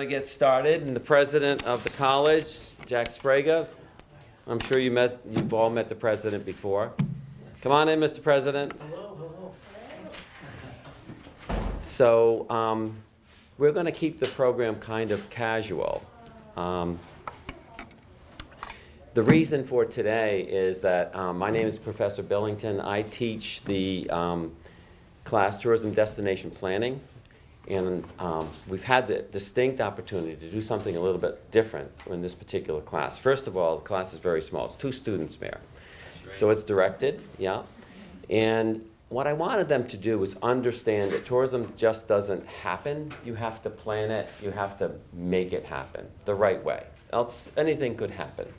going to get started, and the president of the college, Jack Sbrega. I'm sure you met, you've all met the president before. Come on in, Mr. President. Hello, hello. So um, we're going to keep the program kind of casual. Um, the reason for today is that um, my name is Professor Billington. I teach the um, class Tourism Destination Planning. And um, we've had the distinct opportunity to do something a little bit different in this particular class. First of all, the class is very small. It's two students, Mayor. So it's directed, yeah. And what I wanted them to do was understand that tourism just doesn't happen. You have to plan it. You have to make it happen the right way. Else anything could happen.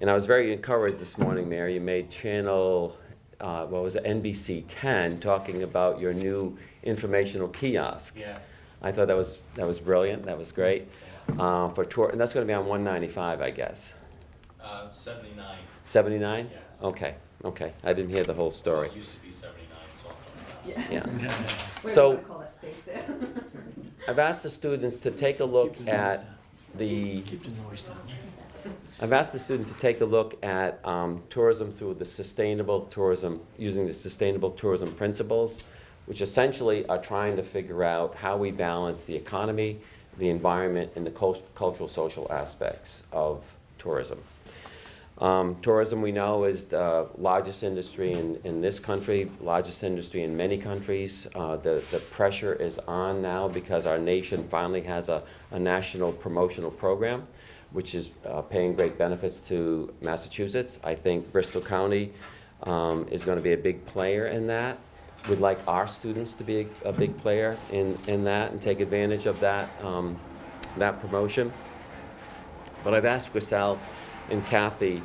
And I was very encouraged this morning, Mayor. You made channel, uh, what was it, NBC 10, talking about your new informational kiosk. Yes. I thought that was that was brilliant. That was great. Uh, for tour, and that's going to be on 195, I guess. Uh, seventy-nine. 79. Yes. Okay. Okay. I didn't hear the whole story. Well, it used to be seventy-nine, it's Yeah. Yeah. Where So- do call that space there? I've asked the students to take a look at the. Keep the noise down. I've asked the students to take a look at um, tourism through the sustainable tourism, using the sustainable tourism principles, which essentially are trying to figure out how we balance the economy, the environment, and the cul- cultural social aspects of tourism. Um, tourism, we know, is the largest industry in, in this country, largest industry in many countries. Uh, the, the pressure is on now because our nation finally has a, a national promotional program, which is uh, paying great benefits to Massachusetts. I think Bristol County um, is going to be a big player in that. We'd like our students to be a, a big player in, in that and take advantage of that, um, that promotion. But I've asked Grisel and Kathy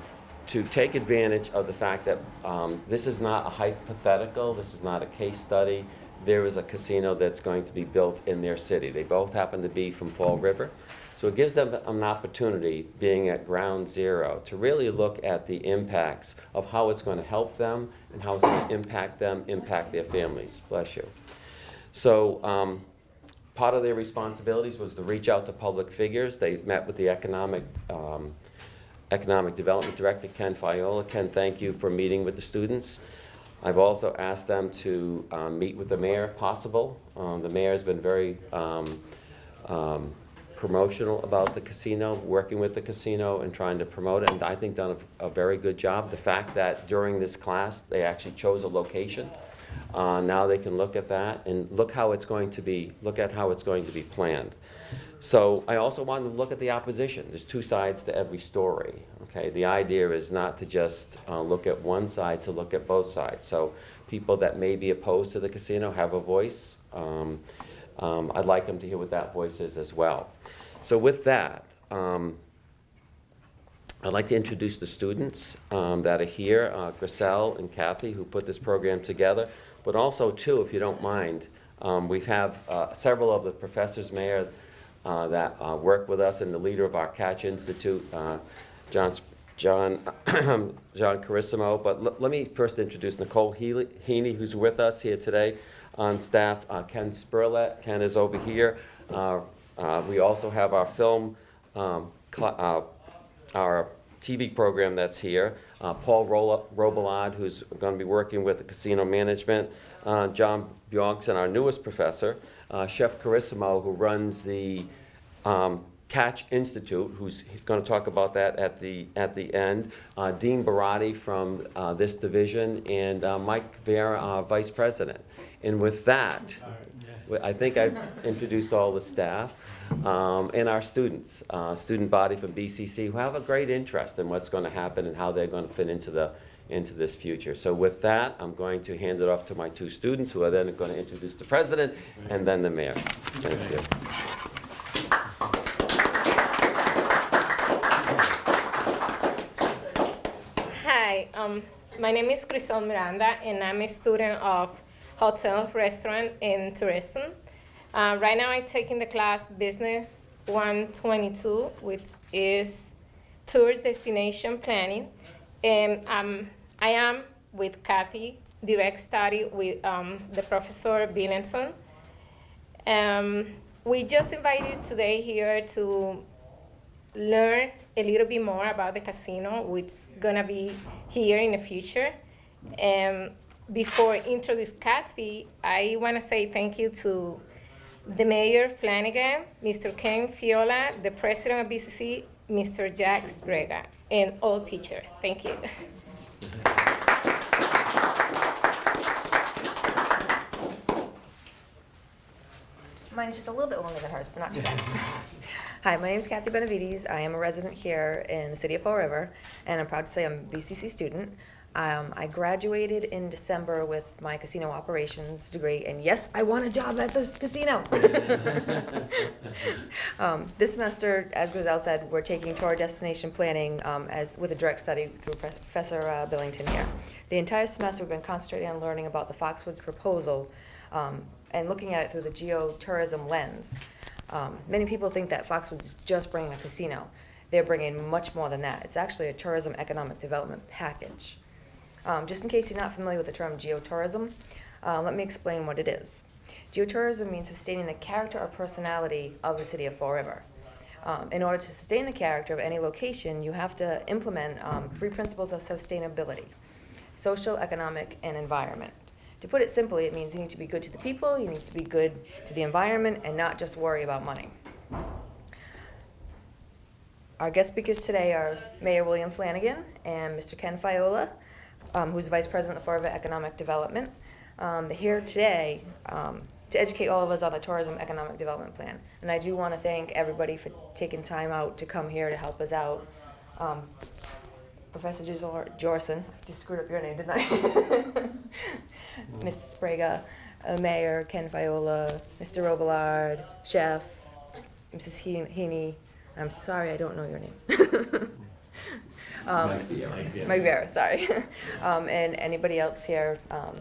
to take advantage of the fact that um, this is not a hypothetical, this is not a case study. There is a casino that's going to be built in their city. They both happen to be from Fall River. So it gives them an opportunity, being at ground zero, to really look at the impacts of how it's going to help them and how it's going to impact them, impact their families. Bless you. So um, part of their responsibilities was to reach out to public figures. They met with the economic, um, economic development director, Ken Fiola. Ken, thank you for meeting with the students. I've also asked them to um, meet with the mayor if possible. Um, the mayor has been very um, um, promotional about the casino, working with the casino and trying to promote it, and I think done a, a very good job. The fact that during this class, they actually chose a location uh, now they can look at that and look how it's going to be, look at how it's going to be planned. So I also wanted to look at the opposition. There's two sides to every story. Okay, the idea is not to just uh, look at one side, to look at both sides. So people that may be opposed to the casino have a voice. Um, um, I'd like them to hear what that voice is as well. So with that, um, I'd like to introduce the students um, that are here, uh, Grisel and Kathy, who put this program together. But also, too, if you don't mind, um, we have uh, several of the professors, Mayor, uh, that uh, work with us, and the leader of our Catch Institute, uh, John, John, John Carissimo. But let me first introduce Nicole Healy, Heaney, who's with us here today on staff. Uh, Ken Spurlett, Ken is over here. Uh, uh, we also have our film um, our TV program that's here. Uh, Paul Robillard, who's going to be working with the casino management. Uh, John Bjorkson, our newest professor. Uh, Chef Carissimo, who runs the um, Catch Institute, who's going to talk about that at the at the end. Dean Barati from this division, and Mike Vera, vice president. And with that, I think I've introduced all the staff um, and our students, uh, student body from BCC, who have a great interest in what's going to happen and how they're going to fit into the into this future. So with that, I'm going to hand it off to my two students, who are then going to introduce the president and then the mayor. Thank you. Hi, um, my name is Grisel Miranda, and I'm a student of hotel, restaurant, and tourism. Uh, right now, I'm taking the class Business 122, which is tour destination planning, and um, I am with Kathy, direct study with um, the professor Billenson. Um, we just invite you today here to learn a little bit more about the casino, which is gonna be here in the future. And before introduce Kathy, I wanna say thank you to the Mayor Flanagan, Mr. Ken Fiola, the President of BCC, Mr. Jack Sbrega, and all teachers. Thank you. Mine is just a little bit longer than hers, but not too bad. Hi, my name is Kathy Benavides. I am a resident here in the city of Fall River, and I'm proud to say I'm a BCC student. Um, I graduated in December with my casino operations degree, and yes, I want a job at the casino. um, this semester, as Griselle said, we're taking tour destination planning um, as with a direct study through Professor uh, Billington here. The entire semester, we've been concentrating on learning about the Foxwoods proposal um, and looking at it through the geotourism lens. Um, many people think that Foxwoods is just bringing a casino. They're bringing much more than that. It's actually a tourism economic development package. Um, just in case you're not familiar with the term geotourism, uh, let me explain what it is. Geotourism means sustaining the character or personality of the city of Fall River. Um, in order to sustain the character of any location, you have to implement um, three principles of sustainability social, economic, and environment. To put it simply, it means you need to be good to the people, you need to be good to the environment, and not just worry about money. Our guest speakers today are Mayor William Flanagan and Mr. Ken Fiola, um, who's Vice President of Fall River Economic Development. Um, here today um, to educate all of us on the Tourism Economic Development Plan. And I do want to thank everybody for taking time out to come here to help us out. Um, Professor Jor- Jorson, just screwed up your name, didn't I? Mr. Sbrega, uh, Mayor, Ken Fiola, Mr. Robillard, Chef, Mrs. Heaney. I'm sorry, I don't know your name. um, Mike Vera, sorry. um, and anybody else here, um,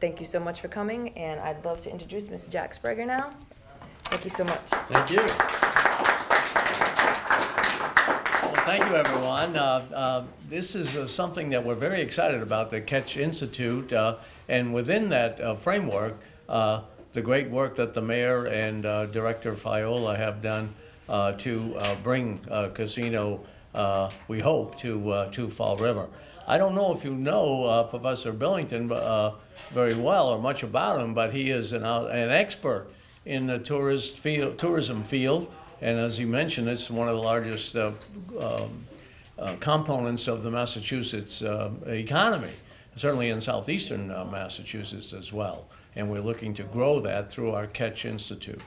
thank you so much for coming. And I'd love to introduce Ms. Jack Sbrega now. Thank you so much. Thank you. Well, thank you, everyone. Uh, uh, This is uh, something that we're very excited about, the Catch Institute. uh, And within that uh, framework, uh, the great work that the mayor and uh, Director Fiola have done uh, to uh, bring uh, casino, uh, we hope, to, uh, to Fall River. I don't know if you know uh, Professor Billington uh, very well or much about him, but he is an, uh, an expert in the tourist field, tourism field. And as you mentioned, it's one of the largest uh, um, uh, components of the Massachusetts uh, economy, certainly in southeastern Massachusetts as well. And we're looking to grow that through our Catch Institute.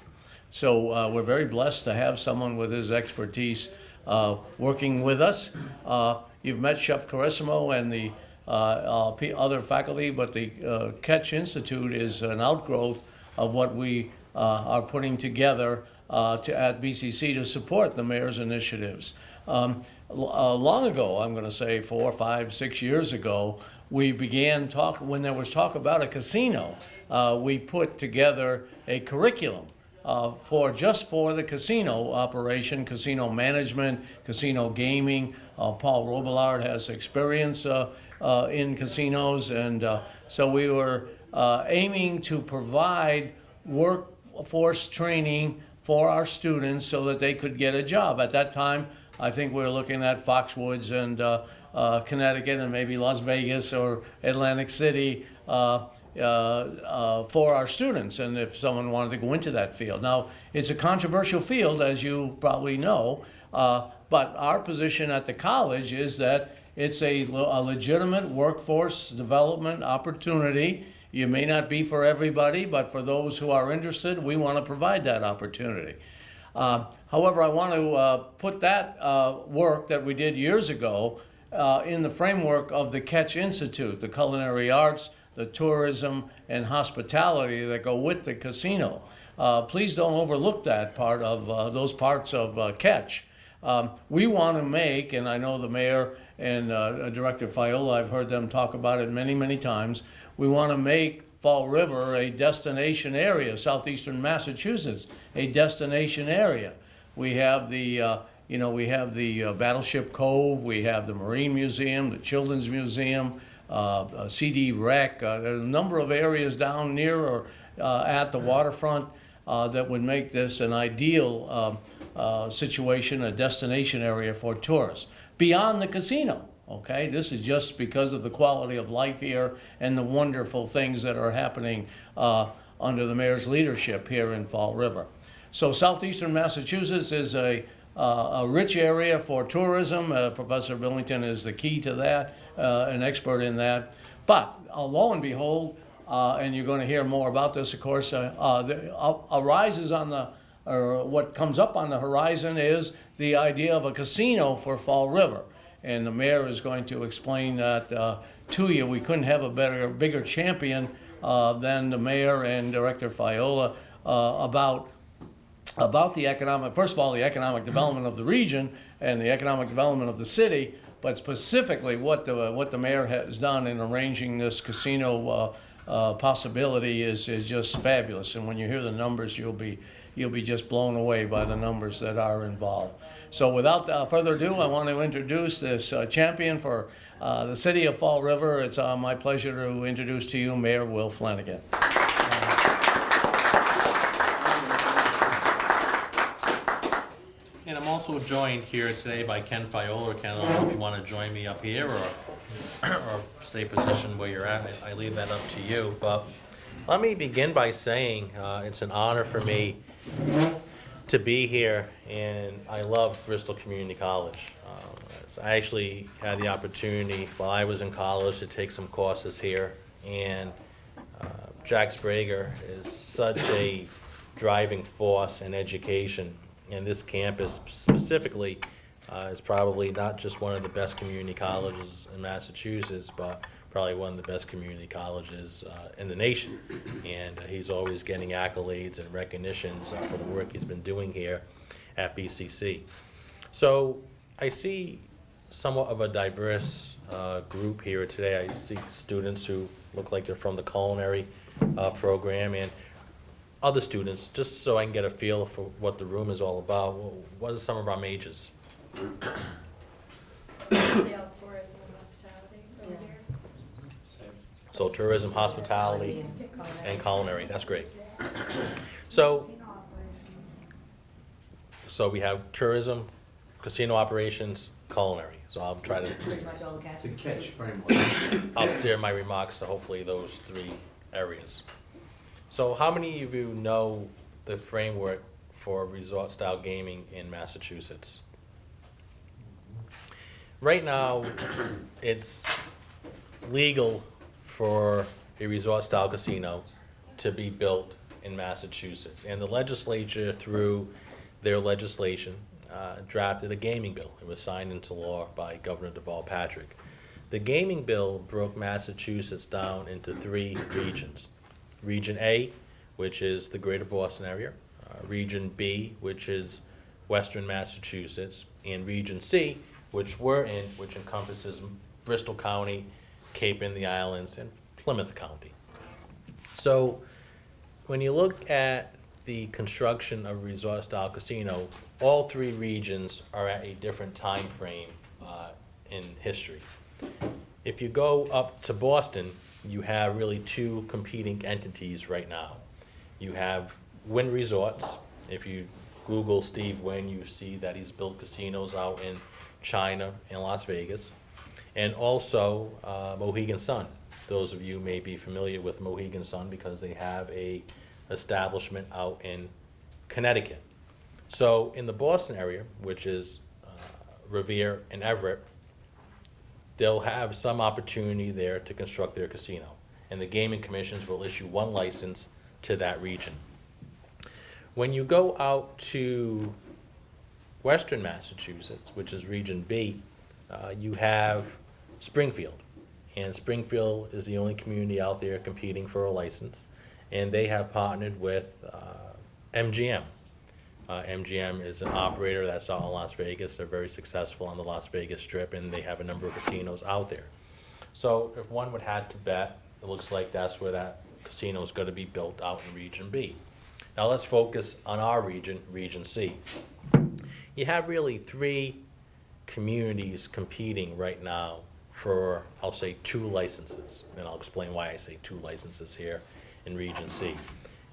So we're very blessed to have someone with his expertise uh, working with us. Uh, you've met Chef Carissimo and the uh, uh, other faculty, but the uh, Catch Institute is an outgrowth of what we are putting together to, at BCC to support the mayor's initiatives. Um, long ago, I'm going to say four, five, six years ago, we began talk when there was talk about a casino. We put together a curriculum uh, for just for the casino operation, casino management, casino gaming. Uh, Paul Robillard has experience uh, uh, in casinos, and uh, so we were uh, aiming to provide workforce training for our students so that they could get a job. At that time, I think we were looking at Foxwoods and Connecticut and maybe Las Vegas or Atlantic City. Uh, uh, for our students, and if someone wanted to go into that field. Now, it's a controversial field, as you probably know, uh, but our position at the college is that it's a, a legitimate workforce development opportunity. You may not be for everybody, but for those who are interested, we want to provide that opportunity. Uh, however, I want to uh, put that uh, work that we did years ago in the framework of the Catch Institute, the culinary arts, the tourism, and hospitality that go with the casino. Uh, please don't overlook that part of uh, those parts of uh, Catch. Um, we want to make, and I know the mayor and uh, Director Fiola, I've heard them talk about it many, many times. We want to make Fall River a destination area, southeastern Massachusetts, a destination area. We have the, uh, you know, we have the uh, Battleship Cove, we have the Marine Museum, the Children's Museum, CD Rec. Uh, a number of areas down near or uh, at the waterfront. uh, that would make this an ideal um, uh, situation, a destination area for tourists, beyond the casino. Okay, this is just because of the quality of life here and the wonderful things that are happening uh, under the mayor's leadership here in Fall River. So southeastern Massachusetts is a, uh, a rich area for tourism. Uh, Professor Billington is the key to that, uh, an expert in that. But uh, lo and behold, uh, and you're going to hear more about this, of course, uh, uh, the, arises on the, or what comes up on the horizon is the idea of a casino for Fall River. And the mayor is going to explain that to you. We couldn't have a better, bigger champion than the mayor and Director Fiola about about the economic, first of all, the economic development of the region and the economic development of the city, but specifically what the, what the mayor has done in arranging this casino uh, uh, possibility is, is just fabulous. And when you hear the numbers, you'll be, you'll be just blown away by the numbers that are involved. So without uh, further ado, I want to introduce this uh, champion for uh, the city of Fall River. It's uh, my pleasure to introduce to you Mayor Will Flanagan. And I'm also joined here today by Ken Fiola. Ken, I don't know if you want to join me up here or, or stay positioned where you're at. I leave that up to you. But let me begin by saying uh, it's an honor for me to be here, and I love Bristol Community College. Um, I actually had the opportunity while I was in college to take some courses here, and uh, Jack Sbrega is such a driving force in education. And this campus specifically uh, is probably not just one of the best community colleges in Massachusetts, but probably one of the best community colleges uh, in the nation. And uh, he's always getting accolades and recognitions uh, for the work he's been doing here at BCC. So I see somewhat of a diverse uh, group here today. I see students who look like they're from the culinary uh, program and other students, just so I can get a feel for what the room is all about. Wh- What are some of our majors? They have tourism and hospitality over Yeah. here. So tourism, hospitality, and culinary, that's great. So, so we have tourism, casino operations, culinary. So I'll try to Pretty much all the It's a catch framework. I'll steer my remarks to hopefully those three areas. So how many of you know the framework for resort-style gaming in Massachusetts? Right now, it's legal for a resort-style casino to be built in Massachusetts. And the legislature, through their legislation, uh, drafted a gaming bill. It was signed into law by Governor Deval Patrick. The gaming bill broke Massachusetts down into three regions. Region A, which is the greater Boston area, uh, Region B, which is western Massachusetts, and Region C, which we're in, which encompasses Bristol County, Cape and the Islands, and Plymouth County. So, when you look at the construction of resort-style casino, all three regions are at a different time frame uh, in history. If you go up to Boston, you have really two competing entities right now. You have Wynn Resorts. If you Google Steve Wynn, you see that he's built casinos out in China and Las Vegas. And also uh, Mohegan Sun. Those of you may be familiar with Mohegan Sun because they have a establishment out in Connecticut. So in the Boston area, which is uh, Revere and Everett, they'll have some opportunity there to construct their casino. And the gaming commissions will issue one license to that region. When you go out to western Massachusetts, which is Region B, uh, you have Springfield. And Springfield is the only community out there competing for a license. And they have partnered with uh, MGM. Uh, MGM is an operator that's out in Las Vegas. They're very successful on the Las Vegas Strip, and they have a number of casinos out there. So if one would had to bet, it looks like that's where that casino is going to be built out in Region B. Now let's focus on our region, Region C. You have really three communities competing right now for, I'll say, two licenses. And I'll explain why I say two licenses here in Region C.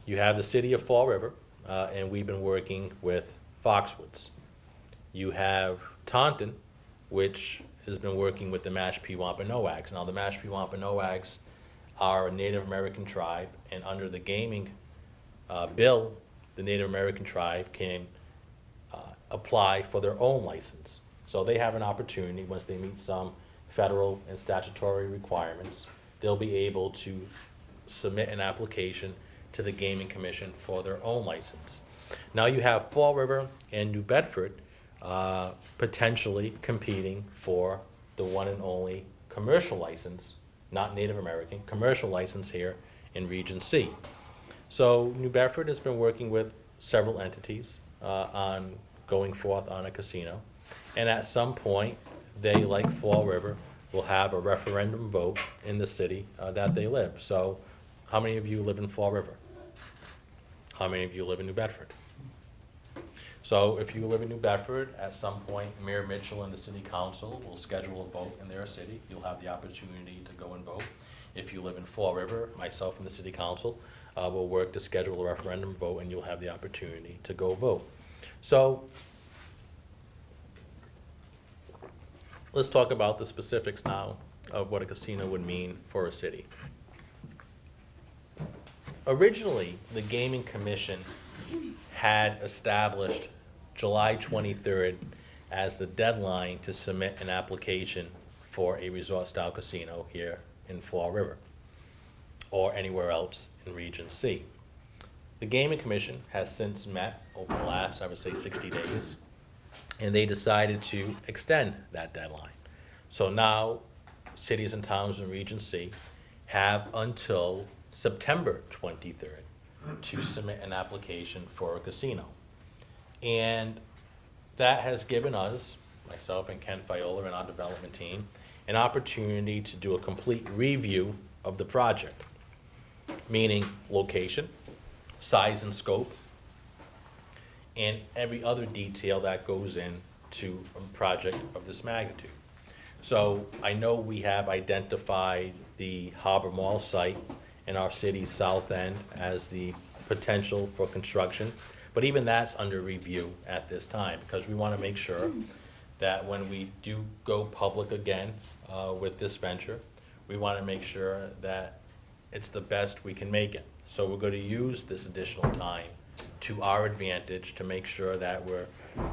You have the city of Fall River, uh, and we've been working with Foxwoods. You have Taunton, which has been working with the Mashpee Wampanoags. Now, the Mashpee Wampanoags are a Native American tribe, and under the gaming uh, bill, the Native American tribe can uh, apply for their own license. So they have an opportunity, once they meet some federal and statutory requirements, they'll be able to submit an application to the Gaming Commission for their own license. Now you have Fall River and New Bedford uh, potentially competing for the one and only commercial license, not Native American, commercial license here in Region C. So New Bedford has been working with several entities uh, on going forth on a casino. And at some point, they, like Fall River, will have a referendum vote in the city uh, that they live. So how many of you live in Fall River? How many of you live in New Bedford? So if you live in New Bedford, at some point, Mayor Mitchell and the city council will schedule a vote in their city. You'll have the opportunity to go and vote. If you live in Fall River, myself and the city council uh, will work to schedule a referendum vote, and you'll have the opportunity to go vote. So let's talk about the specifics now of what a casino would mean for a city. Originally, the Gaming Commission had established July 23rd as the deadline to submit an application for a resort-style casino here in Fall River or anywhere else in Region C. The Gaming Commission has since met over the last, I would say, 60 days, and they decided to extend that deadline. So now, cities and towns in Region C have until September 23rd to submit an application for a casino. And that has given us, myself and Ken Fiola and our development team, an opportunity to do a complete review of the project, meaning location, size and scope, and every other detail that goes into a project of this magnitude. So I know we have identified the Harbor Mall site in our city's south end as the potential for construction. But even that's under review at this time, because we want to make sure that when we do go public again uh, with this venture, we want to make sure that it's the best we can make it. So we're going to use this additional time to our advantage to make sure that we're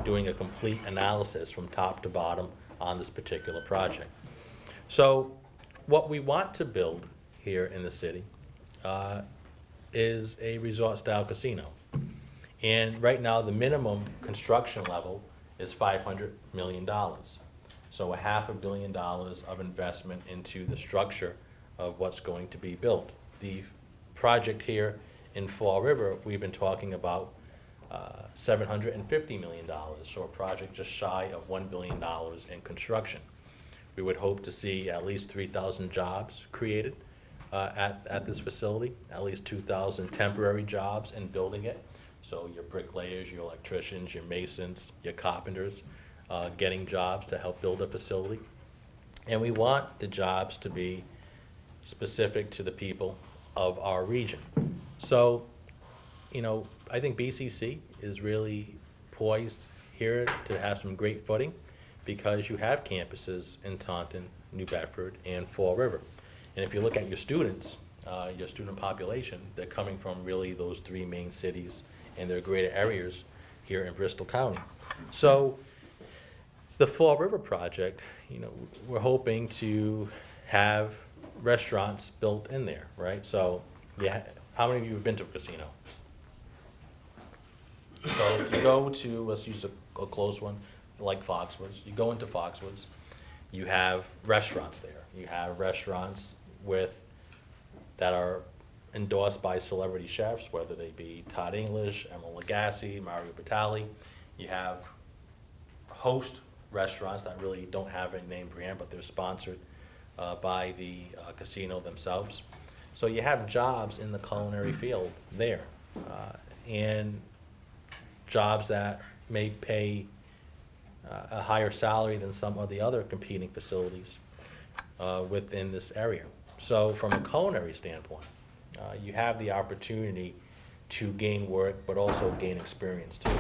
doing a complete analysis from top to bottom on this particular project. So what we want to build here in the city uh, is a resort-style casino. And right now, the minimum construction level is five hundred million dollars. So a half a billion dollars of investment into the structure of what's going to be built. The project here in Fall River, we've been talking about uh, seven hundred and fifty million dollars, so a project just shy of one billion dollars in construction. We would hope to see at least three thousand jobs created uh, at, at this facility, at least two thousand temporary jobs in building it. So your bricklayers, your electricians, your masons, your carpenters, uh, getting jobs to help build a facility. And we want the jobs to be specific to the people of our region. So, you know, I think BCC is really poised here to have some great footing because you have campuses in Taunton, New Bedford, and Fall River. And if you look at your students, uh, your student population, they're coming from really those three main cities and their greater areas here in Bristol County. So the Fall River project, you know, we're hoping to have restaurants built in there, right? So, yeah, how many of you have been to a casino? So you go to, let's use a, a close one, like Foxwoods. You go into Foxwoods, you have restaurants there. You have restaurants with, that are endorsed by celebrity chefs, whether they be Todd English, Emeril Lagasse, Mario Batali. You have host restaurants that really don't have a name brand, but they're sponsored uh, by the uh, casino themselves. So you have jobs in the culinary field there, uh, and jobs that may pay uh, a higher salary than some of the other competing facilities uh, within this area. So from a culinary standpoint, uh, you have the opportunity to gain work, but also gain experience too.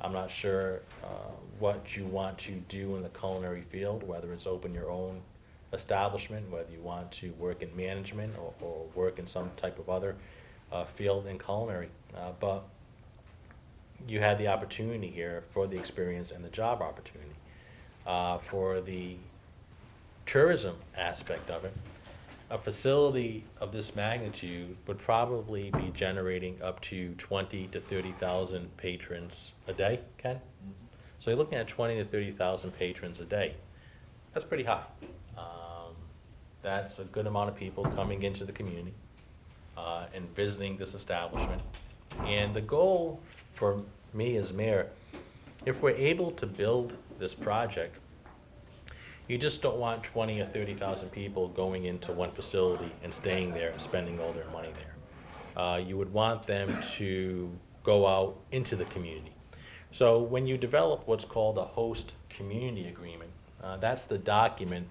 I'm not sure uh, what you want to do in the culinary field, whether it's open your own establishment, whether you want to work in management or, or work in some type of other uh, field in culinary. Uh, But you had the opportunity here for the experience and the job opportunity. Uh, For the tourism aspect of it, a facility of this magnitude would probably be generating up to twenty to thirty thousand patrons a day, Ken? So you're looking at twenty to thirty thousand patrons a day. That's pretty high. Um, That's a good amount of people coming into the community uh, and visiting this establishment. And the goal for me as mayor, if we're able to build this project, you just don't want twenty or thirty thousand people going into one facility and staying there and spending all their money there. Uh, you would want them to go out into the community. So when you develop what's called a host community agreement, uh, that's the document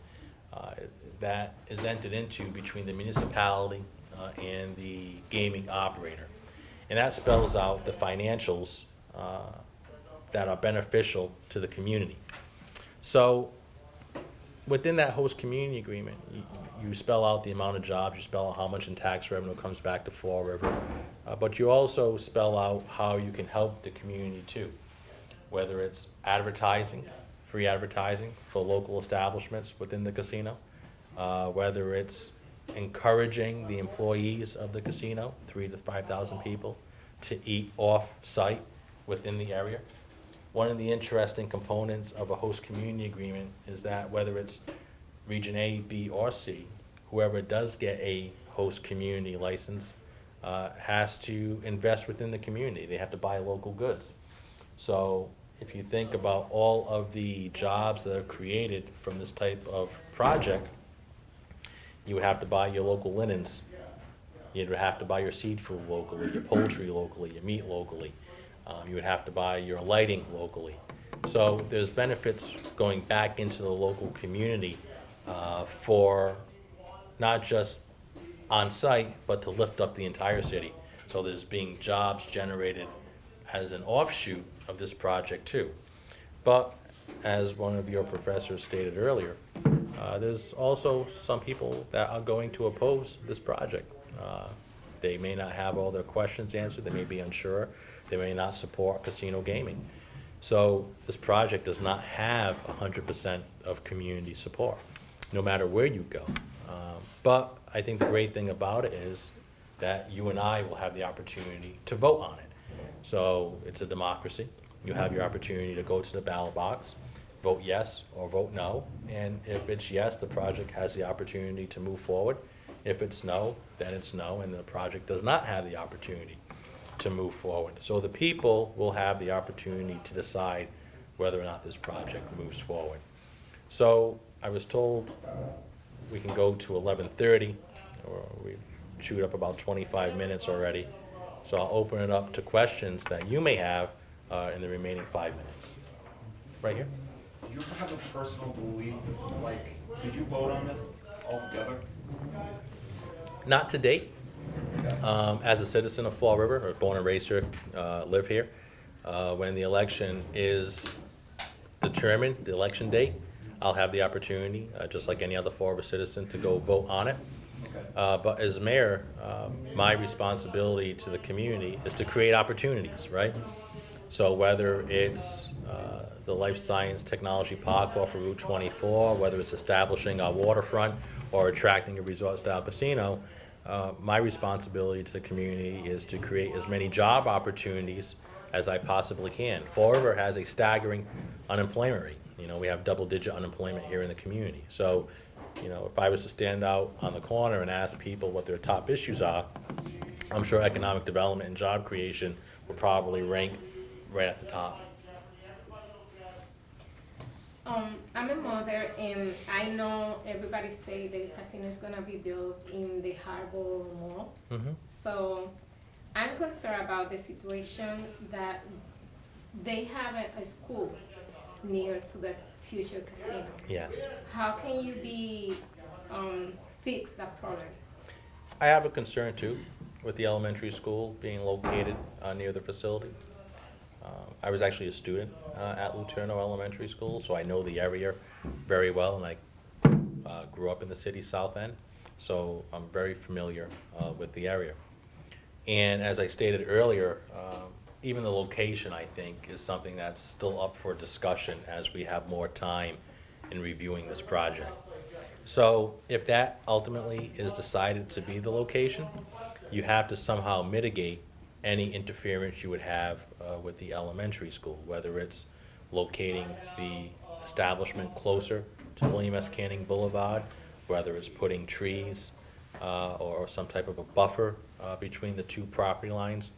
uh, that is entered into between the municipality uh, and the gaming operator. And that spells out the financials uh, that are beneficial to the community. So within that host community agreement, you, you spell out the amount of jobs, you spell out how much in tax revenue comes back to Fall River, uh, but you also spell out how you can help the community too. Whether it's advertising, free advertising for local establishments within the casino, uh, whether it's encouraging the employees of the casino, three to five thousand people, to eat off-site within the area. One of the interesting components of a host community agreement is that whether it's Region A, B, or C, whoever does get a host community license uh, has to invest within the community. They have to buy local goods. So if you think about all of the jobs that are created from this type of project, you would have to buy your local linens. You'd have to buy your seed food locally, your poultry locally, your meat locally. Um, you would have to buy your lighting locally. So there's benefits going back into the local community uh, for not just on-site, but to lift up the entire city. So there's being jobs generated as an offshoot of this project too. But as one of your professors stated earlier, uh, there's also some people that are going to oppose this project. Uh, They may not have all their questions answered, they may be unsure, they may not support casino gaming. So this project does not have hundred percent of community support, no matter where you go. Um, But I think the great thing about it is that you and I will have the opportunity to vote on it. So it's a democracy. You have your opportunity to go to the ballot box, vote yes or vote no. And if it's yes, the project has the opportunity to move forward. If it's no, then it's no, and the project does not have the opportunity to move forward. So the people will have the opportunity to decide whether or not this project moves forward. So I was told we can go to eleven thirty, or we chewed up about twenty-five minutes already. So I'll open it up to questions that you may have uh, in the remaining five minutes. Right here? Do you have a personal belief, like, did you vote on this altogether? Not to date. Um, As a citizen of Fall River, or born and raised here, uh, live here, uh, when the election is determined, the election date, I'll have the opportunity, uh, just like any other Fall River citizen, to go vote on it. Uh, But as mayor, um, my responsibility to the community is to create opportunities, right? So whether it's uh, the Life Science Technology Park off of Route 24, whether it's establishing our waterfront or attracting a resort-style casino, uh, my responsibility to the community is to create as many job opportunities as I possibly can. Fall River has a staggering unemployment rate. You know, we have double-digit unemployment here in the community. So, you know, if I was to stand out on the corner and ask people what their top issues are, I'm sure economic development and job creation would probably rank right at the top. Um, I'm a mother and I know everybody say the casino is gonna be built in the harbor mall. Mm-hmm. So I'm concerned about the situation that they have a, a school near to the future casino. Yes. How can you be, um, fix that problem? I have a concern too. with the elementary school being located uh, near the facility. I was actually a student uh, at Letourneau Elementary School, so I know the area very well, and I uh, grew up in the city south end, so I'm very familiar uh, with the area. And as I stated earlier, um, even the location, I think, is something that's still up for discussion as we have more time in reviewing this project. So if that ultimately is decided to be the location, you have to somehow mitigate any interference you would have uh, with the elementary school, whether it's locating the establishment closer to William S. Canning Boulevard, whether it's putting trees uh, or some type of a buffer uh, between the two property lines.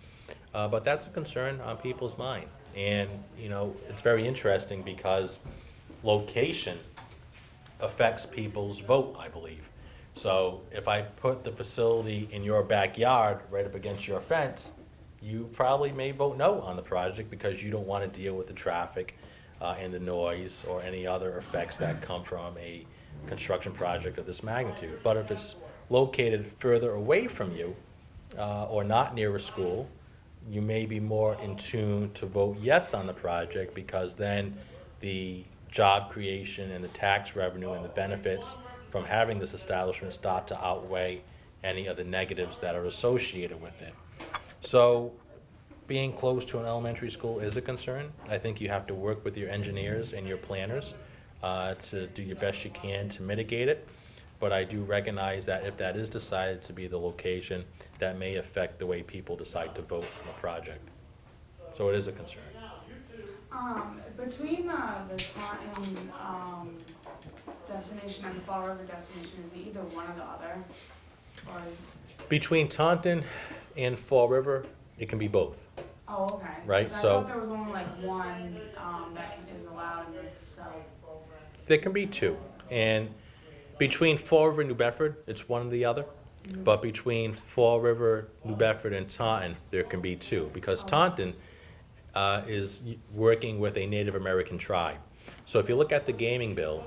Uh, But that's a concern on people's mind. And, you know, it's very interesting because location affects people's vote, I believe. So if I put the facility in your backyard, right up against your fence, you probably may vote no on the project because you don't want to deal with the traffic uh, and the noise or any other effects that come from a construction project of this magnitude. But if it's located further away from you uh, or not near a school, you may be more in tune to vote yes on the project because then the job creation and the tax revenue and the benefits from having this establishment start to outweigh any of the negatives that are associated with it. So being close to an elementary school is a concern. I think you have to work with your engineers and your planners uh, to do your best you can to mitigate it. But I do recognize that if that is decided to be the location, that may affect the way people decide to vote on the project. So it is a concern. Um, between the, the Taunton, um, destination and the Fall River destination, is it either one or the other? Or Between Taunton and Fall River, it can be both. oh, okay. Right, 'Cause I so- thought there was only like one, um, that can- is allowed and so, There can be two. And between Fall River and New Bedford, it's one or the other. But between Fall River, New Bedford, and Taunton, there can be two. Because Taunton uh, is y- working with a Native American tribe. So if you look at the gaming bill,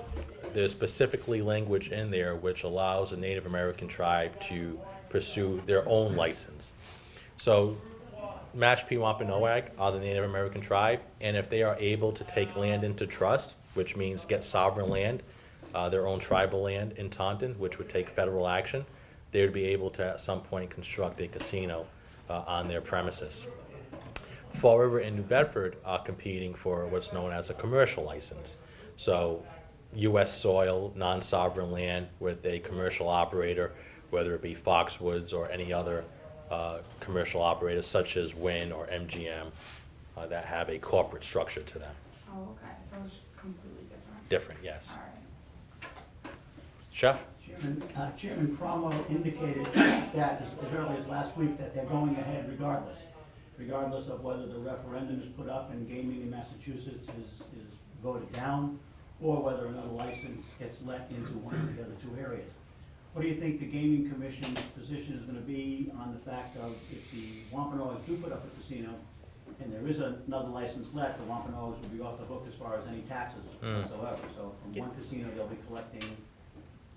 there's specifically language in there which allows a Native American tribe to pursue their own license. So Mashpee Wampanoag are the Native American tribe, and if they are able to take land into trust, which means get sovereign land, uh, their own tribal land in Taunton, which would take federal action, they would be able to at some point construct a casino uh, on their premises. Fall River and New Bedford are competing for what's known as a commercial license. So US soil, non-sovereign land with a commercial operator, whether it be Foxwoods or any other uh, commercial operators such as Wynn or MGM uh, that have a corporate structure to them. oh, okay, so it's completely different. Different, yes. Alright. Chef? Chairman, uh, Chairman Cromwell indicated that as as early as last week that they're going ahead regardless, regardless of whether the referendum is put up and gaming in Massachusetts is, is voted down, or whether another license gets let into one of the other two areas. What do you think the gaming commission's position is gonna be on the fact of if the Wampanoags do put up a casino, and there is another license left, the Wampanoags will be off the hook as far as any taxes Mm. whatsoever. So from one casino, they'll be collecting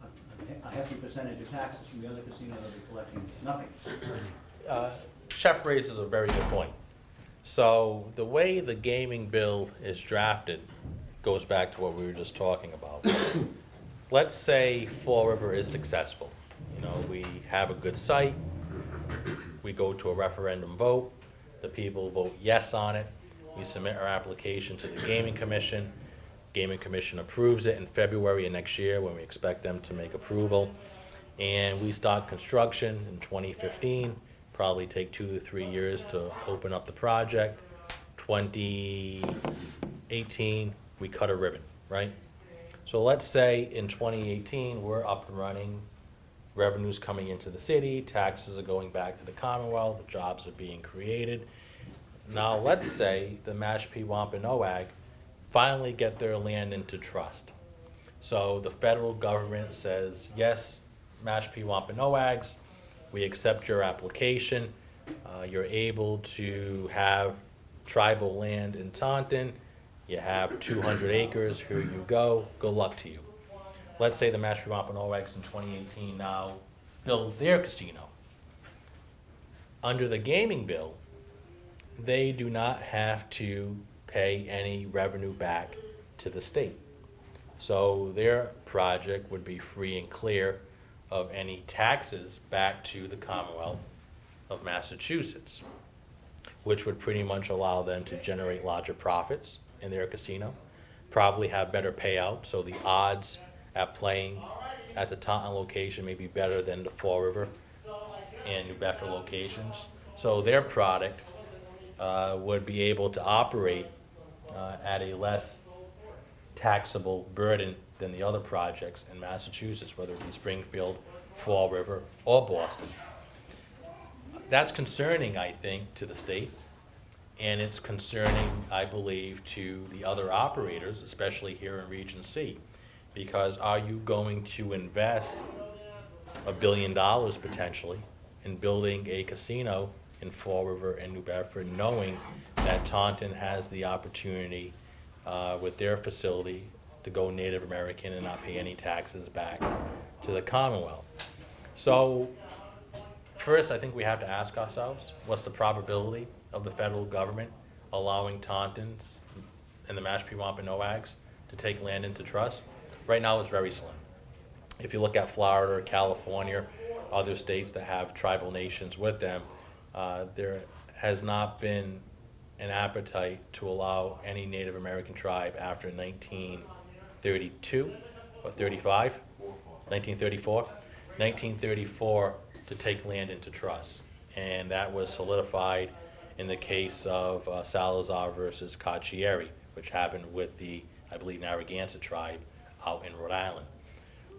a- a hefty percentage of taxes from the other casino, they'll be collecting nothing. Uh, Chef raises a very good point. So the way the gaming bill is drafted goes back to what we were just talking about. Let's say Fall River is successful. You know, we have a good site, we go to a referendum vote, the people vote yes on it, we submit our application to the gaming commission, gaming commission approves it in February of next year when we expect them to make approval. And we start construction in twenty fifteen, probably take two to three years to open up the project. Twenty eighteen, we cut a ribbon, right? So let's say in twenty eighteen, we're up and running, revenues coming into the city, taxes are going back to the Commonwealth, the jobs are being created. Now, let's say the Mashpee Wampanoag finally get their land into trust. So the federal government says, yes, Mashpee Wampanoags, we accept your application. Uh, you're able to have tribal land in Taunton. You have two hundred acres, here you go, good luck to you. Let's say the Mashpee Wampanoags in twenty eighteen now build their casino. under the gaming bill, they do not have to pay any revenue back to the state. So their project would be free and clear of any taxes back to the Commonwealth of Massachusetts, which would pretty much allow them to generate larger profits in their casino, probably have better payout, so the odds at playing at the Taunton location may be better than the Fall River and New Bedford locations. So their product uh, would be able to operate uh, at a less taxable burden than the other projects in Massachusetts, whether it be Springfield, Fall River, or Boston. That's concerning, I think, to the state, and it's concerning, I believe, to the other operators, especially here in Region C. Because are you going to invest a billion dollars potentially in building a casino in Fall River and New Bedford, knowing that Taunton has the opportunity uh, with their facility to go Native American and not pay any taxes back to the Commonwealth. So, first, I think we have to ask ourselves, what's the probability of the federal government allowing Tauntons and the Mashpee Wampanoags to take land into trust? Right now, it's very slim. If you look at Florida, California, other states that have tribal nations with them, uh, there has not been an appetite to allow any Native American tribe after 1932 or 35, 1934, 1934 to take land into trust. And that was solidified in the case of uh, Salazar versus Carcieri, which happened with the, I believe, Narragansett tribe out in Rhode Island.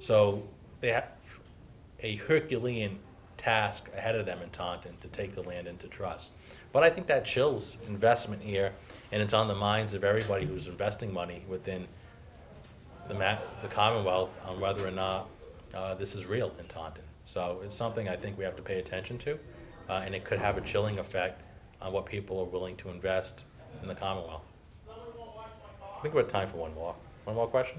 So they have a Herculean task ahead of them in Taunton to take the land into trust. But I think that chills investment here, and it's on the minds of everybody who's investing money within the the Commonwealth on whether or not uh, this is real in Taunton. So it's something I think we have to pay attention to, uh, and it could have a chilling effect on what people are willing to invest in the Commonwealth. I think we have time for one more. One more question,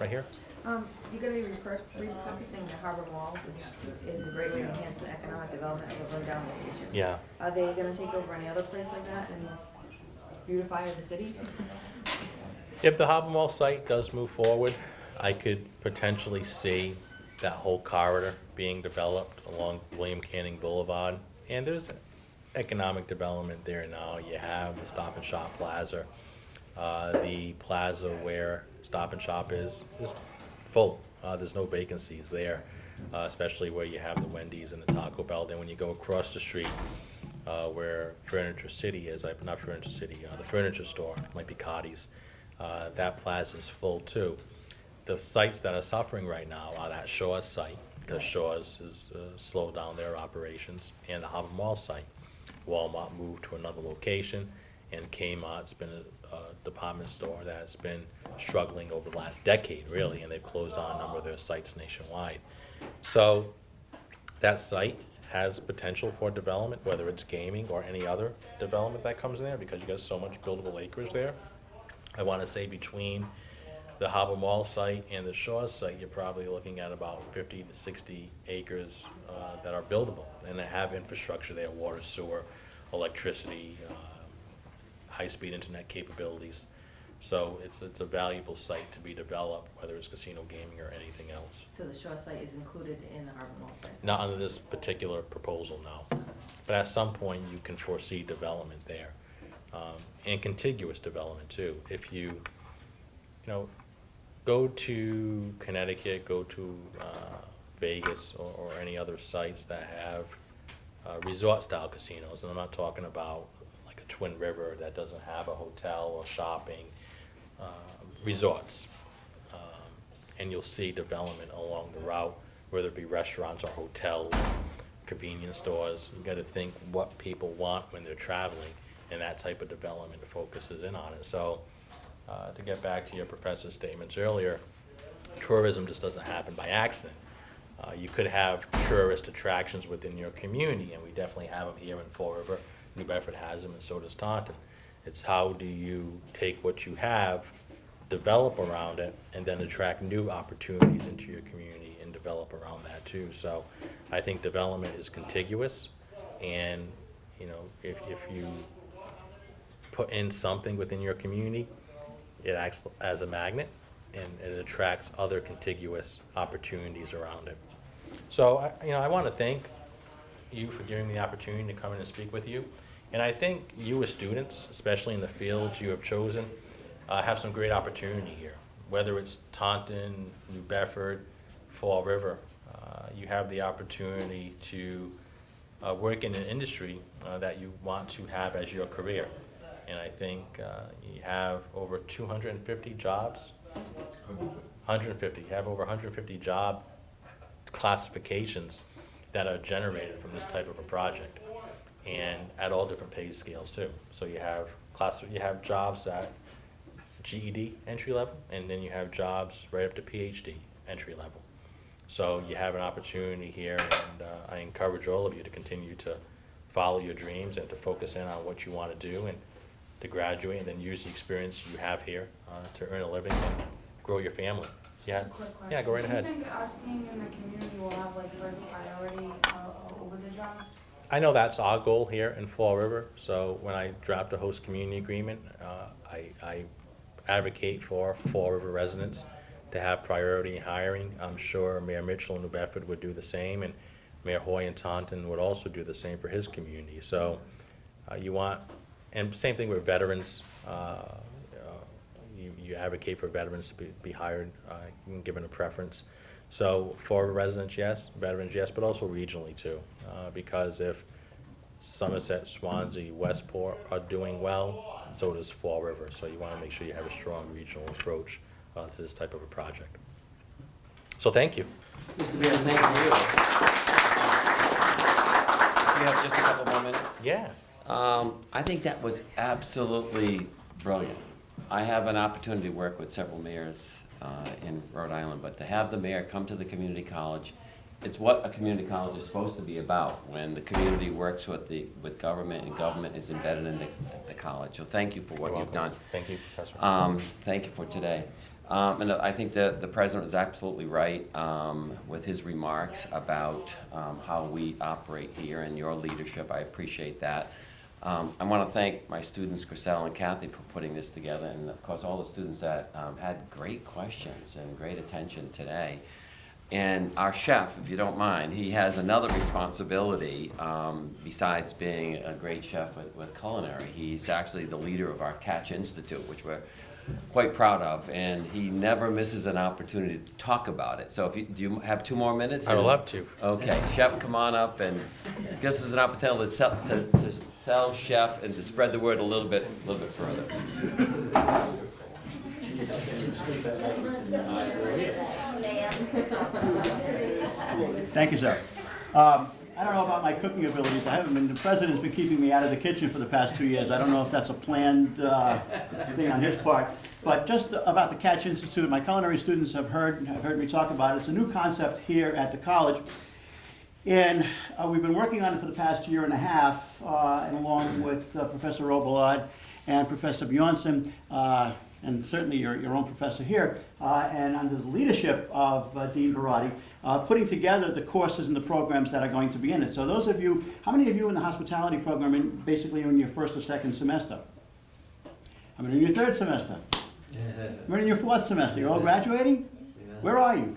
right here. Um, you're gonna be repur- repurposing the harbor mall, which is a great way to enhance the economic development of a rundown location. Yeah. Are they gonna take over any other place like that and beautify the city? If the Harbor Mall site does move forward, I could potentially see that whole corridor being developed along William Canning Boulevard. And there's economic development there now. You have the Stop and Shop Plaza. Uh, the plaza where Stop and Shop is, is full. Uh, there's no vacancies there, uh, especially where you have the Wendy's and the Taco Bell. Then when you go across the street, uh, where Furniture City is, like, not Furniture City, uh, the furniture store, might be Cardi's, uh, that plaza is full too. The sites that are suffering right now are that Shaw's site, because Shaw's has uh, slowed down their operations, and the Harbor Mall site. Walmart moved to another location, and Kmart's been a, a department store that's been struggling over the last decade, really, and they've closed down a number of their sites nationwide. So, that site has potential for development, whether it's gaming or any other development that comes in there, because you got so much buildable acreage there. I wanna say between the Harbor Mall site and the Shaw's site, you're probably looking at about fifty to sixty acres, uh, that are buildable, and they have infrastructure there, water, sewer, electricity, uh, high-speed internet capabilities. So it's, it's a valuable site to be developed, whether it's casino gaming or anything else. So the Shore site is included in the harbor mall site? Not under this particular proposal, no. But at some point, you can foresee development there. Um, and contiguous development too. If you, you know, go to Connecticut, go to, uh, Vegas or, or any other sites that have, uh, resort-style casinos, and I'm not talking about like a Twin River that doesn't have a hotel or shopping, uh, resorts. Um, And you'll see development along the route, whether it be restaurants or hotels, convenience stores. You gotta think what people want when they're traveling, and that type of development focuses in on it. So, uh, to get back to your professor's statements earlier, tourism just doesn't happen by accident. Uh, you could have tourist attractions within your community, and we definitely have them here in Fall River. New Bedford has them, and so does Taunton. It's how do you take what you have, develop around it, and then attract new opportunities into your community and develop around that too. So I think development is contiguous, And, you know, if, if you put in something within your community, it acts as a magnet and it attracts other contiguous opportunities around it. So, I, you know, I want to thank you for giving me the opportunity to come in and speak with you. And I think you as students, especially in the fields you have chosen, uh, have some great opportunity here. Whether it's Taunton, New Bedford, Fall River, uh, you have the opportunity to uh, work in an industry uh, that you want to have as your career. And I think uh, you have over 250 jobs. 150. You have over 150 job classifications that are generated from this type of a project, and at all different pay scales too. So you have class, you have jobs at GED entry level, and then you have jobs right up to PhD entry level. So you have an opportunity here, and uh, I encourage all of you to continue to follow your dreams and to focus in on what you want to do and to graduate and then use the experience you have here uh, to earn a living and grow your family. Yeah, Just a quick question. yeah, go right ahead. Do you think us being in the community will have like first priority uh, over the jobs? I know that's our goal here in Fall River, so when I draft a host community agreement, uh, I, I advocate for Fall River residents to have priority in hiring. I'm sure Mayor Mitchell in New Bedford would do the same, and Mayor Hoye in Taunton would also do the same for his community. So uh, you want, and same thing with veterans. uh, uh, You, you advocate for veterans to be, be hired, uh, given a preference. So for residents, yes, veterans, yes, but also regionally too. Uh, Because if Somerset, Swansea, Westport are doing well, so does Fall River. So you want to make sure you have a strong regional approach uh, to this type of a project. So thank you. Mr. Beal, thank you. We have just a couple more minutes. Yeah. Um, I think that was absolutely brilliant. I have an opportunity to work with several mayors uh, in Rhode Island, but to have the mayor come to the community college, it's what a community college is supposed to be about, when the community works with the, with government and government is embedded in the, the college. So thank you for what You're you've done. Thank you, Professor. Um, Thank you for today. Um, And I think that the president was absolutely right um, with his remarks about um, how we operate here and your leadership. I appreciate that. Um, I want to thank my students, Grisel and Kathy, for putting this together, and of course, all the students that um, had great questions and great attention today. And our chef, if you don't mind, he has another responsibility um, besides being a great chef with, with culinary. He's actually the leader of our Catch Institute, which we're quite proud of, and he never misses an opportunity to talk about it. So if you, do you have two more minutes? I would love to. Okay, chef, come on up, and this is an opportunity to to, to sell chef and to spread the word a little bit, a little bit further. Thank you, sir. Um, I don't know about my cooking abilities. I haven't been, the president's been keeping me out of the kitchen for the past two years. I don't know if that's a planned uh, thing on his part. But just about the Catch Institute, my culinary students have heard, have heard me talk about it. It's a new concept here at the college. And uh, we've been working on it for the past year and a half, uh, and along with uh, Professor Robillard and Professor Bjornson, uh, and certainly your, your own professor here, uh, and under the leadership of uh, Dean uh, putting together the courses and the programs that are going to be in it. So those of you, how many of you in the hospitality program in, basically in your first or second semester? How many in your third semester? How many in your fourth semester? You're all graduating? Where are you?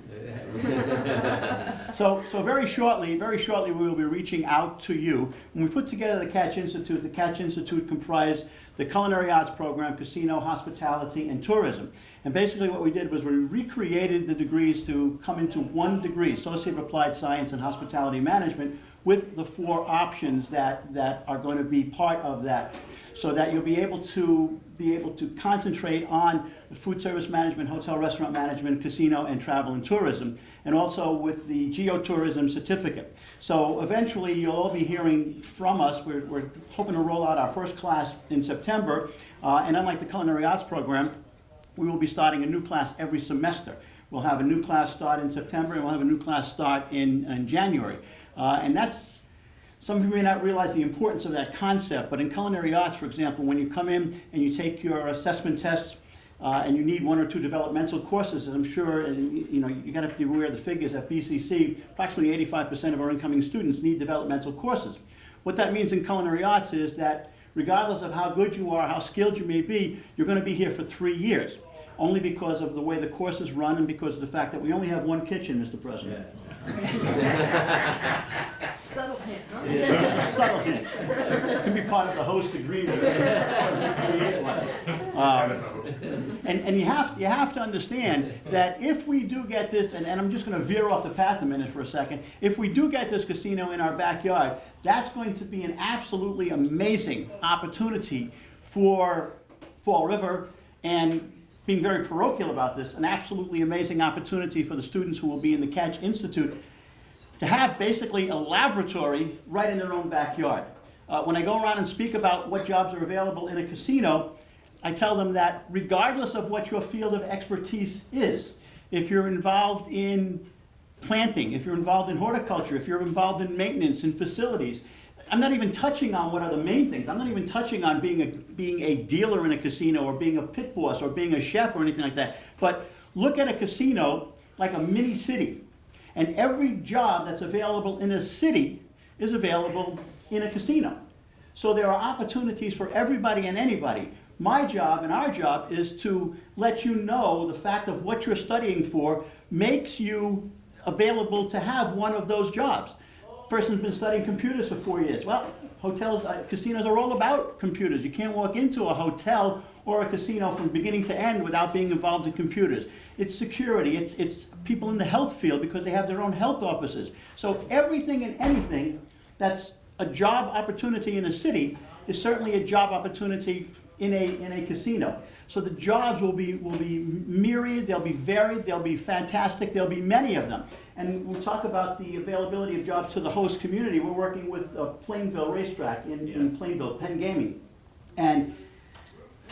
So, so very shortly, very shortly, we will be reaching out to you. When we put together the Catch Institute, the Catch Institute comprised the culinary arts program, casino, hospitality, and tourism. And basically what we did was we recreated the degrees to come into one degree, Associate of Applied Science and Hospitality Management, with the four options that, that are going to be part of that, so that you'll be able to be able to concentrate on the food service management, hotel restaurant management, casino, and travel and tourism, and also with the geotourism certificate. So eventually, you'll all be hearing from us. We're, we're hoping to roll out our first class in September, uh, and unlike the culinary arts program, we will be starting a new class every semester. We'll have a new class start in September, and we'll have a new class start in, in January. Uh, and that's, some of you may not realize the importance of that concept, but in culinary arts, for example, when you come in and you take your assessment tests, uh, and you need one or two developmental courses, I'm sure, and you know, you gotta be aware of the figures at BCC, approximately 85% of our incoming students need developmental courses. What that means in culinary arts is that regardless of how good you are, how skilled you may be, you're going to be here for three years. Only because of the way the course is run and because of the fact that we only have one kitchen, Mr. President. Subtle hint, huh? Yeah. Subtle hint. Can be part of the host agreement. Um, And, and you have, you have to understand that if we do get this, and, and I'm just gonna veer off the path a minute for a second, if we do get this casino in our backyard, that's going to be an absolutely amazing opportunity for Fall River, and being very parochial about this, an absolutely amazing opportunity for the students who will be in the Catch Institute to have basically a laboratory right in their own backyard. Uh, when I go around and speak about what jobs are available in a casino, I tell them that regardless of what your field of expertise is, if you're involved in planting, if you're involved in horticulture, if you're involved in maintenance and facilities, I'm not even touching on what are the main things. I'm not even touching on being a, being a dealer in a casino or being a pit boss or being a chef or anything like that. But look at a casino like a mini city. And every job that's available in a city is available in a casino. So there are opportunities for everybody and anybody. My job and our job is to let you know the fact of what you're studying for makes you available to have one of those jobs. Person's been studying computers for four years. Well, hotels, uh, casinos are all about computers. You can't walk into a hotel or a casino from beginning to end without being involved in computers. It's security, it's, it's people in the health field because they have their own health offices. So everything and anything that's a job opportunity in a city is certainly a job opportunity in a, in a casino. So the jobs will be, will be myriad, they'll be varied, they'll be fantastic, there'll be many of them. And we'll talk about the availability of jobs to the host community. We're working with uh, Plainville Racetrack in, in Plainville, Penn Gaming. And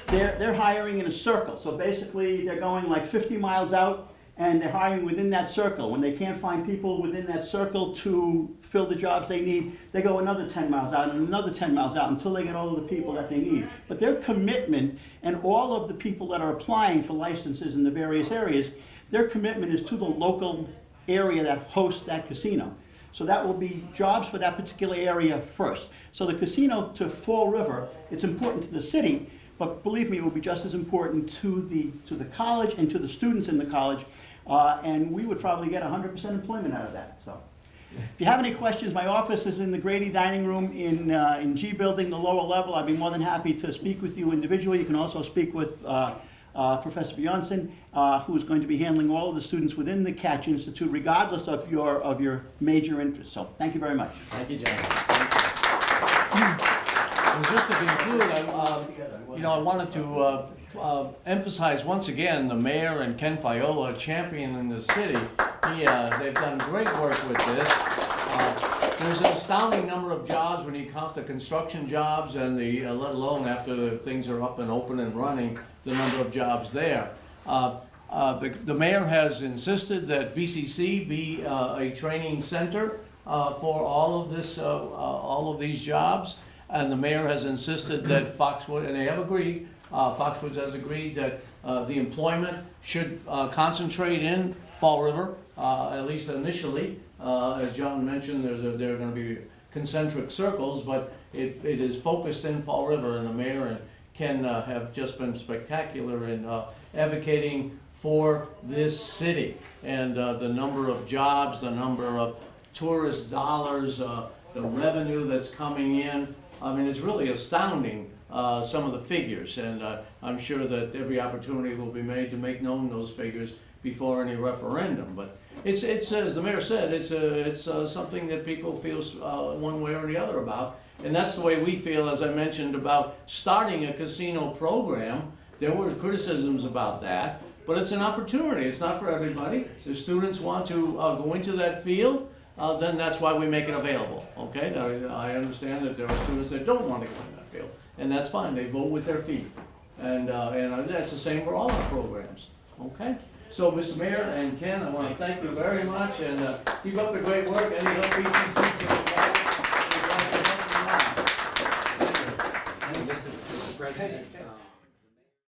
they're, they're hiring in a circle. So basically, they're going like 50 miles out, and they're hiring within that circle. When they can't find people within that circle to fill the jobs they need, they go another 10 miles out and another 10 miles out until they get all of the people that they need. But their commitment and all of the people that are applying for licenses in the various areas, their commitment is to the local area that hosts that casino. So that will be jobs for that particular area first. So the casino to Fall River, it's important to the city, but believe me, it will be just as important to the, to the college and to the students in the college. Uh, and we would probably get 100% employment out of that, so. If you have any questions, my office is in the Grady Dining Room in, uh, in G Building, the lower level. I'd be more than happy to speak with you individually. You can also speak with uh, uh, Professor Bjornson, uh, who is going to be handling all of the students within the Catch Institute, regardless of your, of your major interest. So, thank you very much. Thank you, John. And just to conclude, I, uh, you know, I wanted to uh, emphasize once again, the mayor and Ken Fiola championing the city. He, uh, they've done great work with this. Uh, There's an astounding number of jobs when you count the construction jobs and the, uh, let alone after things are up and open and running, the number of jobs there. Uh, uh, The the mayor has insisted that BCC be a training center for all of this, all of these jobs. And the mayor has insisted that Foxwood, and they have agreed, uh, Foxwoods has agreed that uh, the employment should uh, concentrate in Fall River, uh, at least initially. Uh, As John mentioned, there's, a- there are gonna be concentric circles, but it, it is focused in Fall River, and the mayor and Ken uh, have just been spectacular in advocating for this city. And the number of jobs, the number of tourist dollars, the revenue that's coming in. I mean, it's really astounding, uh, some of the figures. And uh, I'm sure that every opportunity will be made to make known those figures before any referendum. But it's, it's, as the mayor said, it's, a, it's uh, something that people feel uh, one way or the other about. And that's the way we feel, as I mentioned, about starting a casino program. There were criticisms about that, but it's an opportunity. It's not for everybody. If students want to uh, go into that field, uh, then that's why we make it available, okay? I understand that there are students that don't want to go in that field, and that's fine. They vote with their feet. And, uh, and that's the same for all our programs, okay? So, Mr. Mayor and Ken, I want to thank you very much, and uh, keep up the great work. Any help BCC